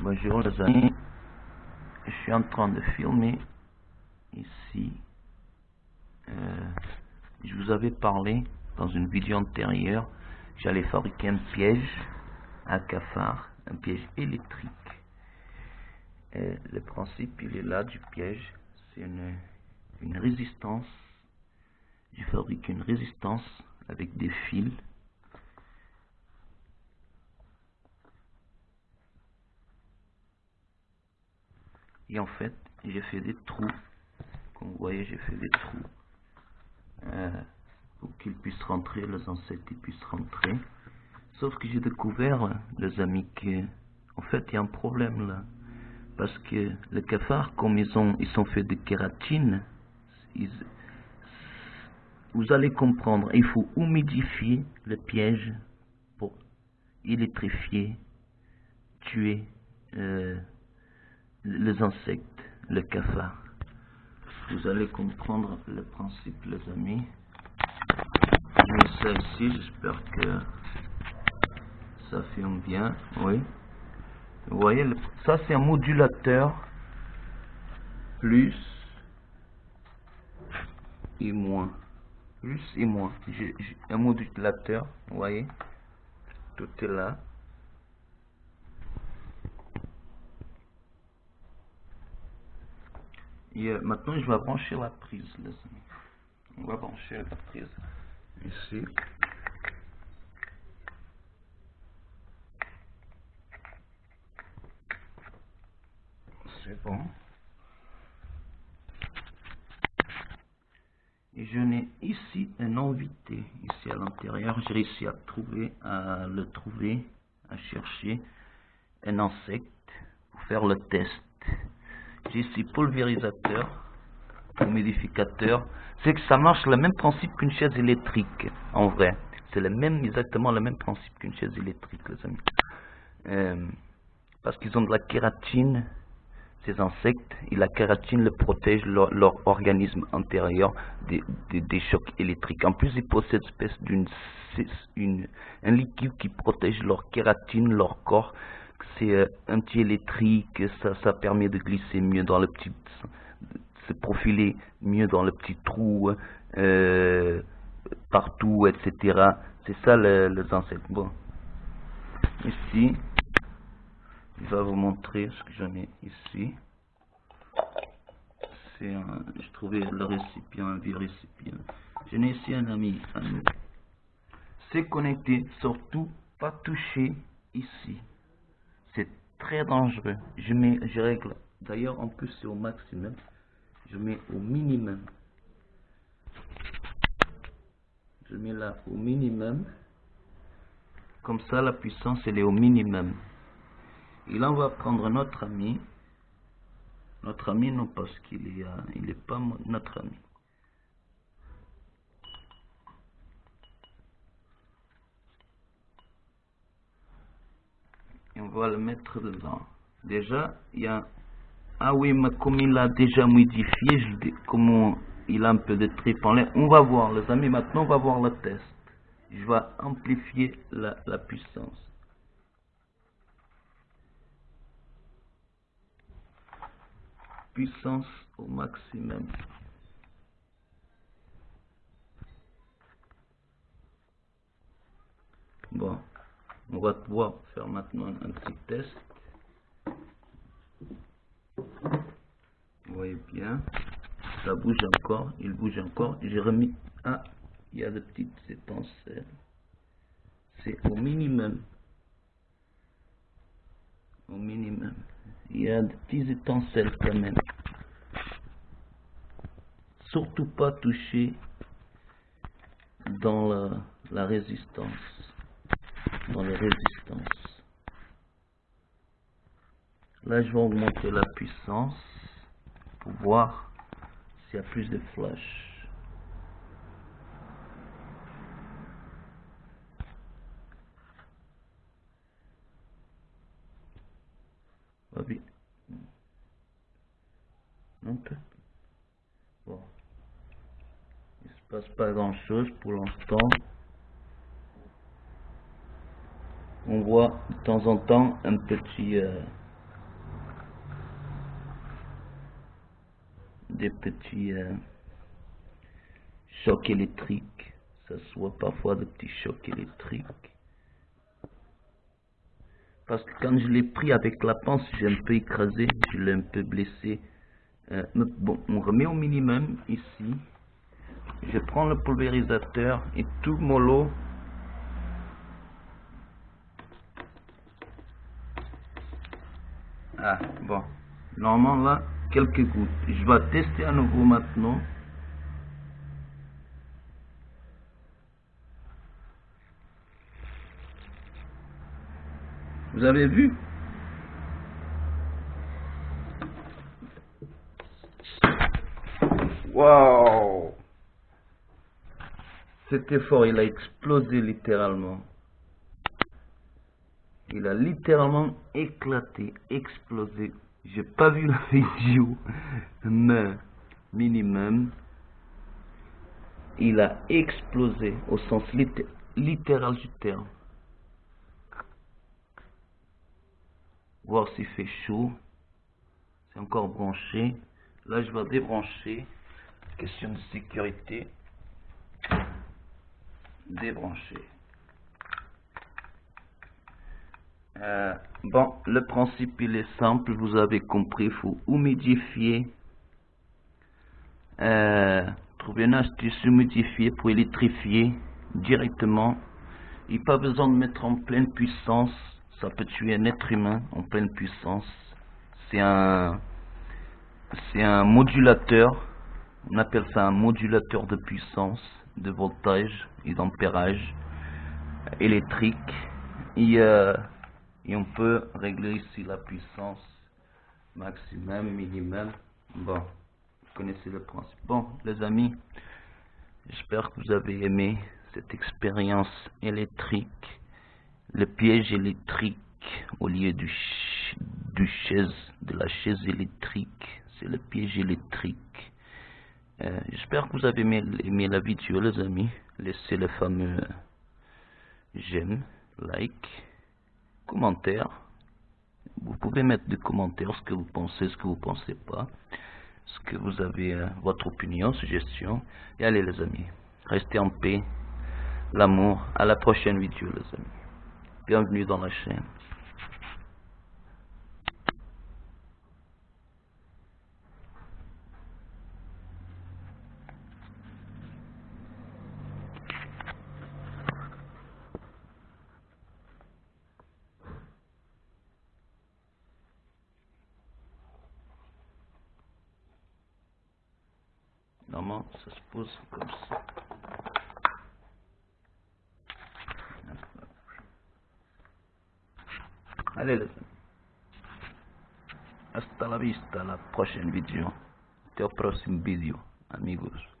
Bonjour les amis, je suis en train de filmer ici. Euh, je vous avais parlé dans une vidéo antérieure, j'allais fabriquer un piège à cafard, un piège électrique. Et le principe il est là du piège, c'est une, une résistance. Je fabrique une résistance avec des fils et en fait j'ai fait des trous. Comme vous voyez j'ai fait des trous. Euh, pour qu'ils puissent rentrer les insectes puissent rentrer. Sauf que j'ai découvert les amis que en fait il y a un problème là. Parce que les cafards comme ils ont ils sont faits de kératine vous allez comprendre il faut humidifier le piège pour électrifier tuer euh, les insectes, le cafard. Vous allez comprendre le principe, les amis. Ça ici, j'espère que ça filme bien. Oui. Vous voyez, ça c'est un modulateur plus et moins. Plus et moins. J'ai un modulateur, vous voyez. Tout est là. Et euh, maintenant, je vais brancher la prise, les amis. On va brancher la prise ici. C'est bon. Et je n'ai ici un invité, ici à l'intérieur. J'ai réussi à trouver, à le trouver, à chercher un insecte pour faire le test. J'ai ici pulvérisateur, humidificateur. C'est que ça marche le même principe qu'une chaise électrique, en vrai. C'est exactement le même principe qu'une chaise électrique, les amis. Euh, parce qu'ils ont de la kératine, ces insectes, et la kératine le protège leur, organisme intérieur des, des, chocs électriques. En plus, ils possèdent une espèce d'une, un liquide qui protège leur kératine, leur corps, c'est euh, anti-électrique, ça, ça permet de glisser mieux dans le petit, se profiler mieux dans le petit trou, euh, partout, etc. C'est ça le, les insectes. Bon, ici, je vais vous montrer ce que j'en ai ici. C'est je trouvais le récipient, un vieux récipient. J'en ai ici un ami, C'est connecté, surtout pas toucher ici c'est très dangereux. Je mets, je règle. D'ailleurs, en plus, c'est au maximum. Je mets au minimum. Je mets là au minimum. Comme ça, la puissance, elle est au minimum. Et là, on va prendre notre ami. Notre ami, non, parce qu'il est, euh, il est pas notre ami. On va le mettre dedans. Déjà, il y a... Ah oui, mais comme il a déjà modifié, je dis, comment il a un peu de trip en l'air. On va voir, les amis, maintenant on va voir le test. Je vais amplifier la, la puissance. Puissance au maximum. Bon, on va pouvoir faire maintenant un petit test. Vous voyez bien, ça bouge encore, il bouge encore. J'ai remis, ah, il y a des petites étincelles. C'est au minimum. Au minimum. Il y a des petites étincelles quand même. Surtout pas toucher dans la, la résistance dans les résistances. Là, je vais augmenter la puissance pour voir s'il y a plus de flash. Non, bon. Il se passe pas grand chose pour l'instant. on voit de temps en temps un petit euh, des petits euh, chocs électriques. Ça se voit parfois des petits chocs électriques. Parce que quand je l'ai pris avec la pince j'ai un peu écrasé je l'ai un peu blessé. Euh, bon on remet au minimum ici. Je prends le pulvérisateur et tout mollo. Ah, bon. Normalement là, quelques gouttes. Je vais tester à nouveau maintenant. Vous avez vu? Wow Cet effort, il a explosé littéralement. Il a littéralement éclaté, explosé. J'ai pas vu la vidéo, mais minimum, il a explosé au sens littéral du terme. Voir s'il fait chaud. C'est encore branché. Là, je vais débrancher. Question de sécurité. Débrancher. Euh, bon, le principe il est simple, vous avez compris, il faut humidifier, euh, trouver une astuce humidifiée pour électrifier directement. Il n'y a pas besoin de mettre en pleine puissance, ça peut tuer un être humain en pleine puissance. C'est un, c'est un modulateur, on appelle ça un modulateur de puissance, de voltage et d'ampérage électrique. Et, euh, et on peut régler ici la puissance maximum, minimum. Bon, vous connaissez le principe. Bon, les amis, j'espère que vous avez aimé cette expérience électrique, le piège électrique au lieu du, chaise, de la chaise électrique, c'est le piège électrique. Euh, j'espère que vous avez aimé, aimé, la vidéo, les amis. Laissez le fameux j'aime, like commentaires. Vous pouvez mettre des commentaires, ce que vous pensez, ce que vous pensez pas, ce que vous avez, euh, votre opinion, suggestion. Et allez les amis, restez en paix, l'amour. À la prochaine vidéo les amis. Bienvenue dans la chaîne. Normalement, ça se pose comme ça. Allez les amis. Hasta la vista, la prochaine vidéo. Até o próximo vídeo, amigos.